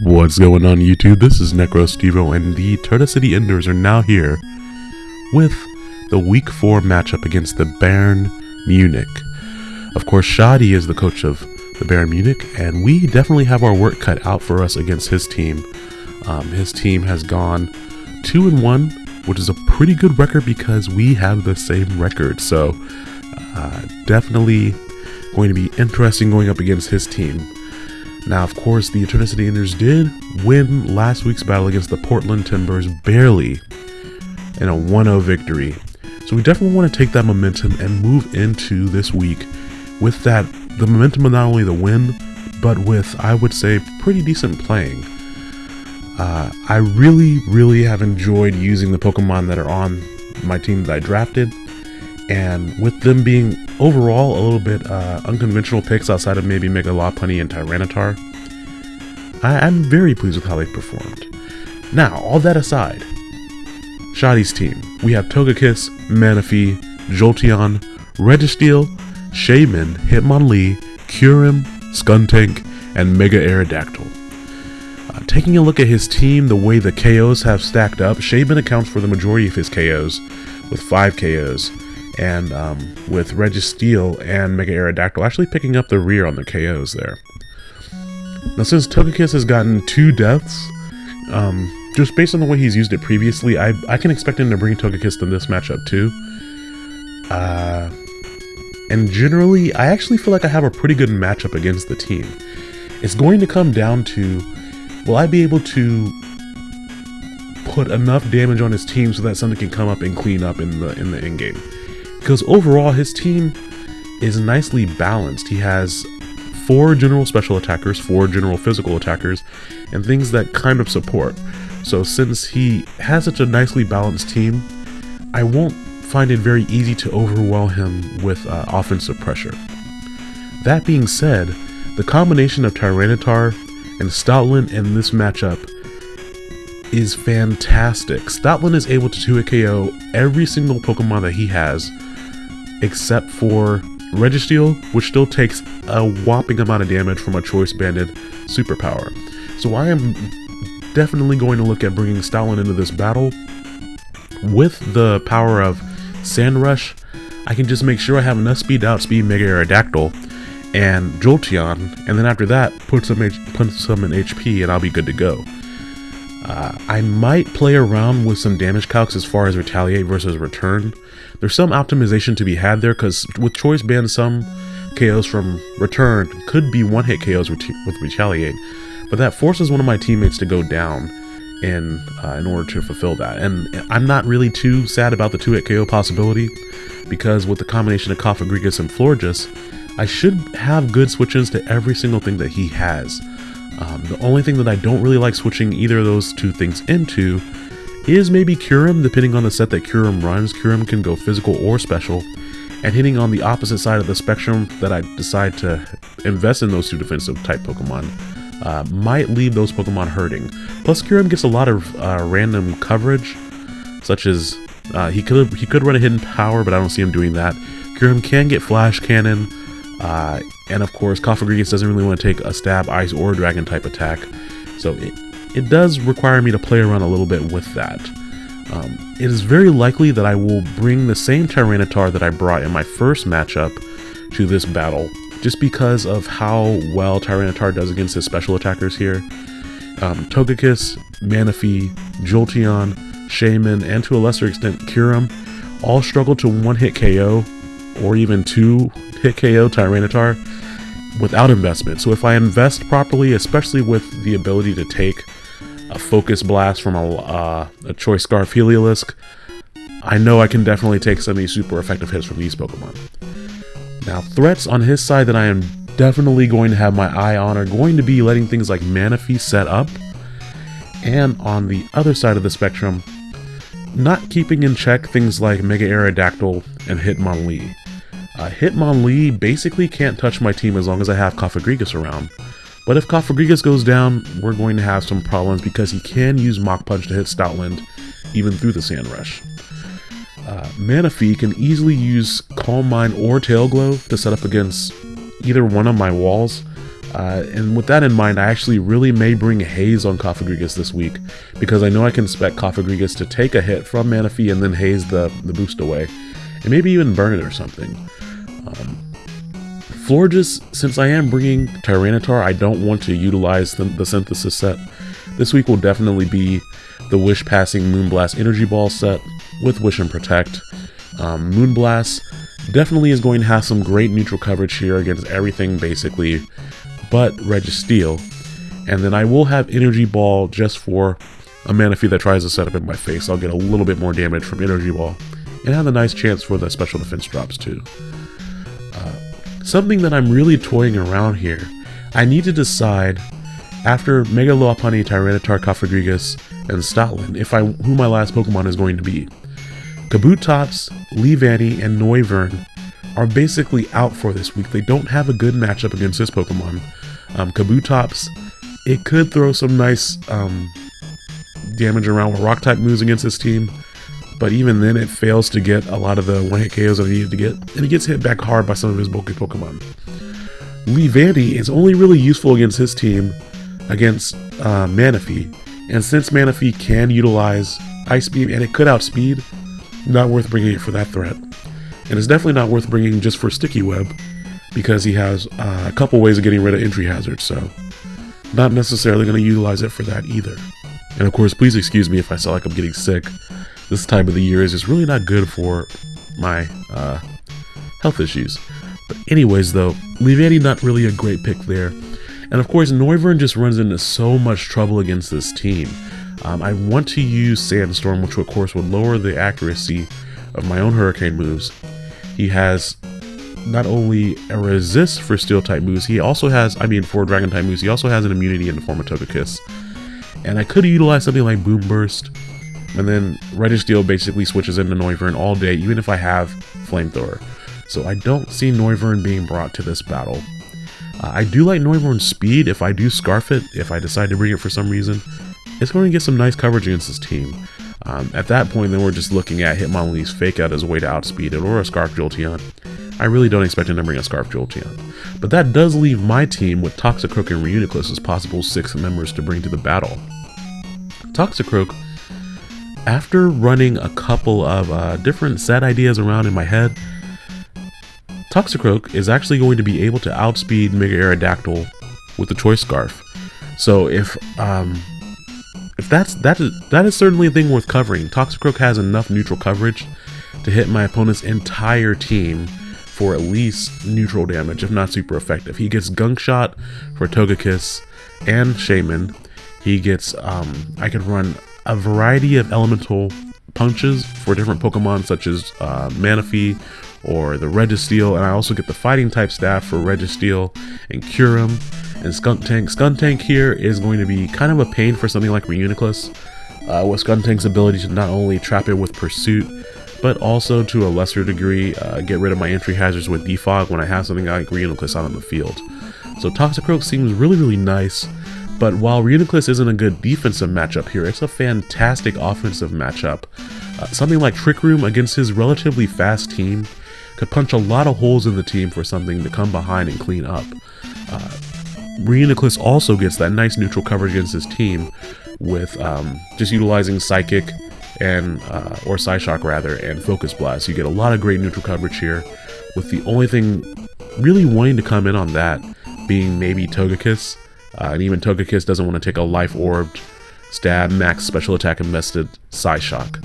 What's going on YouTube? This is NecroStevo and the Eternity Enders are now here with the week 4 matchup against the Bayern Munich. Of course, Shadi is the coach of the Bayern Munich and we definitely have our work cut out for us against his team. Um, his team has gone 2 and 1, which is a pretty good record because we have the same record. So, uh, definitely going to be interesting going up against his team. Now, of course, the Eternity Enders did win last week's battle against the Portland Timbers barely in a 1 0 victory. So we definitely want to take that momentum and move into this week with that the momentum of not only the win, but with, I would say, pretty decent playing. Uh, I really, really have enjoyed using the Pokemon that are on my team that I drafted and with them being overall a little bit uh, unconventional picks outside of maybe Mega Lopunny and Tyranitar, I- am very pleased with how they performed. Now, all that aside, Shadi's team, we have Togekiss, Manaphy, Jolteon, Registeel, Shaymin, Hitmonlee, Kyurem, Skuntank, and Mega Aerodactyl. Uh, taking a look at his team, the way the KOs have stacked up, Shaymin accounts for the majority of his KOs, with 5 KOs, and um, with Registeel and Mega Aerodactyl actually picking up the rear on the KOs there. Now, since Togekiss has gotten two deaths, um, just based on the way he's used it previously, I, I can expect him to bring Togekiss to this matchup too. Uh, and generally, I actually feel like I have a pretty good matchup against the team. It's going to come down to, will I be able to put enough damage on his team so that something can come up and clean up in the in the end game? Because overall his team is nicely balanced. He has four general special attackers, four general physical attackers, and things that kind of support. So since he has such a nicely balanced team, I won't find it very easy to overwhelm him with uh, offensive pressure. That being said, the combination of Tyranitar and Stoutland in this matchup is fantastic. Stoutland is able to 2 KO every single Pokemon that he has, except for Registeel, which still takes a whopping amount of damage from a choice banded superpower. So I am definitely going to look at bringing Stoutland into this battle. With the power of Sand Rush, I can just make sure I have enough speed to outspeed Mega Aerodactyl and Jolteon, and then after that, put some, H put some in HP and I'll be good to go. Uh, I might play around with some damage calcs as far as retaliate versus return. There's some optimization to be had there because with choice band, some KOs from return could be one hit KOs with retaliate, but that forces one of my teammates to go down in uh, in order to fulfill that. And I'm not really too sad about the two hit KO possibility because with the combination of Cofagrigus and Florges, I should have good switch-ins to every single thing that he has. Um, the only thing that I don't really like switching either of those two things into is maybe Kyurem, depending on the set that Kyurem runs. Kyurem can go physical or special, and hitting on the opposite side of the spectrum that I decide to invest in those two defensive type Pokemon uh, might leave those Pokemon hurting. Plus, Kyurem gets a lot of uh, random coverage, such as uh, he could he could run a hidden power, but I don't see him doing that. Kyurem can get Flash Cannon, uh, and of course, Cofagrigus doesn't really want to take a stab, ice, or dragon type attack. So it does require me to play around a little bit with that. Um, it is very likely that I will bring the same Tyranitar that I brought in my first matchup to this battle, just because of how well Tyranitar does against his special attackers here. Um, Togekiss, Manaphy, Jolteon, Shaymin, and to a lesser extent Kyurem all struggle to one-hit KO or even two-hit KO Tyranitar without investment. So if I invest properly, especially with the ability to take a Focus Blast from a, uh, a Choice Scarf Heliolisk, I know I can definitely take some of these super effective hits from these Pokemon. Now, threats on his side that I am definitely going to have my eye on are going to be letting things like Manaphy set up, and on the other side of the spectrum, not keeping in check things like Mega Aerodactyl and Hitmonlee. Uh, Hitmonlee basically can't touch my team as long as I have Cofagrigus around. But if Cofagrigus goes down, we're going to have some problems because he can use Mach Punch to hit Stoutland even through the Sand Rush. Uh, Manaphy can easily use Calm Mind or Tail Glow to set up against either one of my walls. Uh, and with that in mind, I actually really may bring Haze on Cofagrigus this week because I know I can expect Cofagrigus to take a hit from Manaphy and then haze the, the boost away. And maybe even burn it or something. Um, Florges, since I am bringing Tyranitar, I don't want to utilize the, the synthesis set. This week will definitely be the Wish Passing Moonblast Energy Ball set with Wish and Protect. Um, Moonblast definitely is going to have some great neutral coverage here against everything basically but Registeel. And then I will have Energy Ball just for a Manaphy that tries to set up in my face. I'll get a little bit more damage from Energy Ball and have a nice chance for the special defense drops too. Something that I'm really toying around here, I need to decide after Mega Lopunny, Tyranitar, Cofagrigus, and Stoutland if I who my last Pokemon is going to be. Kabutops, Leavanny, and Noivern are basically out for this week. They don't have a good matchup against this Pokemon. Um, Kabutops, it could throw some nice um, damage around with Rock type moves against this team, but even then it fails to get a lot of the one hit KOs that it needed to get, and he gets hit back hard by some of his bulky Pokemon. Leavanny is only really useful against his team against uh, Manaphy, and since Manaphy can utilize Ice Beam and it could outspeed, not worth bringing it for that threat. And it's definitely not worth bringing just for Sticky Web, because he has uh, a couple ways of getting rid of entry hazards, so not necessarily going to utilize it for that either. And of course, please excuse me if I sound like I'm getting sick. This time of the year is just really not good for my uh, health issues. But anyways, though, Leavanny not really a great pick there. And of course, Noivern just runs into so much trouble against this team. Um, I want to use Sandstorm, which of course would lower the accuracy of my own Hurricane moves. He has not only a resist for steel type moves, he also has, I mean for dragon type moves, he also has an immunity in the form of Togekiss. And I could utilize something like Boomburst, and then Registeel basically switches into Noivern all day, even if I have Flamethrower. So I don't see Noivern being brought to this battle. Uh, I do like Noivern's speed if I do Scarf it, if I decide to bring it for some reason. It's going to get some nice coverage against this team. Um, at that point, then we're just looking at Hitmonlee's Fake Out as a way to outspeed it, or a Scarf Jolteon. I really don't expect him to bring a Scarf Jolteon. But that does leave my team with Toxicroak and Reuniclus as possible six members to bring to the battle. Toxicroak, after running a couple of uh, different set ideas around in my head, Toxicroak is actually going to be able to outspeed Mega Aerodactyl with the Choice Scarf. So if um, if that's that is that is certainly a thing worth covering. Toxicroak has enough neutral coverage to hit my opponent's entire team for at least neutral damage, if not super effective. He gets Gunk Shot for Togekiss and Shaymin. He gets um, I can run a variety of elemental punches for different Pokemon such as uh, Manaphy or the Registeel, and I also get the Fighting type staff for Registeel and Kyurem and Skuntank. Skuntank here is going to be kind of a pain for something like Reuniclus, uh, with Skuntank's ability to not only trap it with Pursuit, but also to a lesser degree uh, get rid of my entry hazards with Defog when I have something like Reuniclus out on the field. So Toxicroak seems really, really nice, but while Reuniclus isn't a good defensive matchup here, it's a fantastic offensive matchup. Uh, something like Trick Room against his relatively fast team could punch a lot of holes in the team for something to come behind and clean up. Uh, Reuniclus also gets that nice neutral coverage against his team with um, just utilizing Psychic and uh, or Psyshock rather and Focus Blast. You get a lot of great neutral coverage here, with the only thing really wanting to come in on that being maybe Togekiss, uh, and even Togekiss doesn't want to take a Life Orbed, Stab, Max Special Attack invested Psyshock.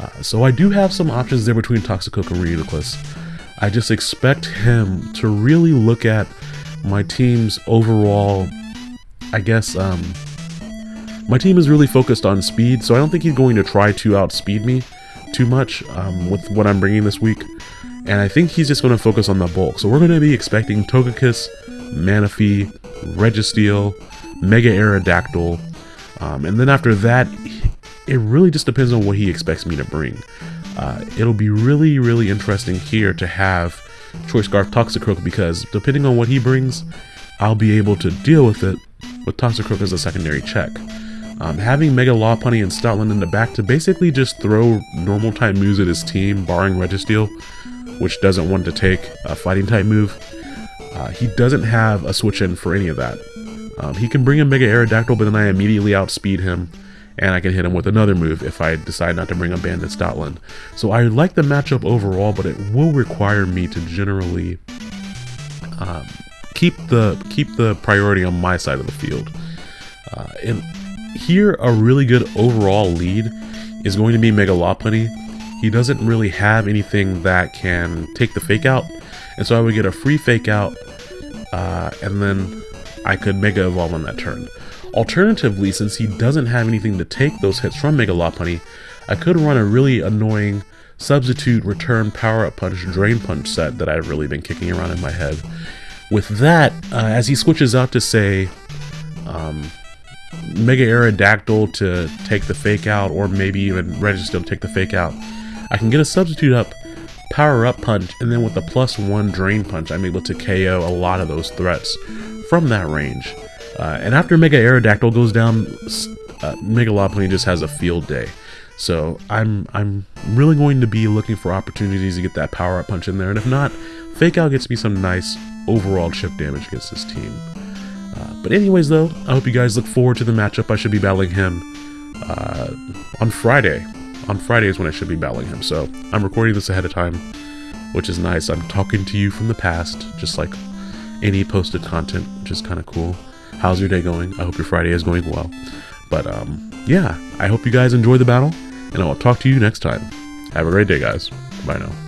Uh, so I do have some options there between Toxicroak and Reuniclus. I just expect him to really look at my team's overall, I guess, um, my team is really focused on speed, so I don't think he's going to try to outspeed me too much um, with what I'm bringing this week. And I think he's just going to focus on the bulk. So we're going to be expecting Togekiss, Manaphy, Registeel, Mega Aerodactyl. Um, and then after that, it really just depends on what he expects me to bring. Uh, it'll be really, really interesting here to have Choice Scarf Toxicroak because depending on what he brings, I'll be able to deal with it with Toxicroak as a secondary check. Um, having Mega Lopunny and Stoutland in the back to basically just throw normal type moves at his team, barring Registeel, which doesn't want to take a fighting type move, Uh, he doesn't have a switch in for any of that. Um, he can bring in Mega Aerodactyl, but then I immediately outspeed him, and I can hit him with another move if I decide not to bring a Banded Stoutland. So I like the matchup overall, but it will require me to generally um, keep the keep the priority on my side of the field. Uh, and here, a really good overall lead is going to be Mega Lopunny. He doesn't really have anything that can take the fake out, and so I would get a free fake out, uh, and then I could Mega Evolve on that turn. Alternatively, since he doesn't have anything to take those hits from Mega Lopunny, I could run a really annoying substitute return power up punch drain punch set that I've really been kicking around in my head. With that, uh, as he switches out to say um, Mega Aerodactyl to take the fake out, or maybe even Registeel to take the fake out, I can get a substitute up, power up punch, and then with the plus one drain punch, I'm able to KO a lot of those threats from that range. Uh, and after Mega Aerodactyl goes down, uh, Mega Lopunny just has a field day. So I'm I'm really going to be looking for opportunities to get that power up punch in there, and if not, Fake Out gets me some nice overall chip damage against this team. Uh, but anyways, though, I hope you guys look forward to the matchup. I should be battling him uh, on Friday. On Friday is when I should be battling him, so I'm recording this ahead of time, which is nice. I'm talking to you from the past, just like any posted content, which is kind of cool. How's your day going? I hope your Friday is going well. But um, yeah, I hope you guys enjoy the battle, and I will talk to you next time. Have a great day, guys. Bye now.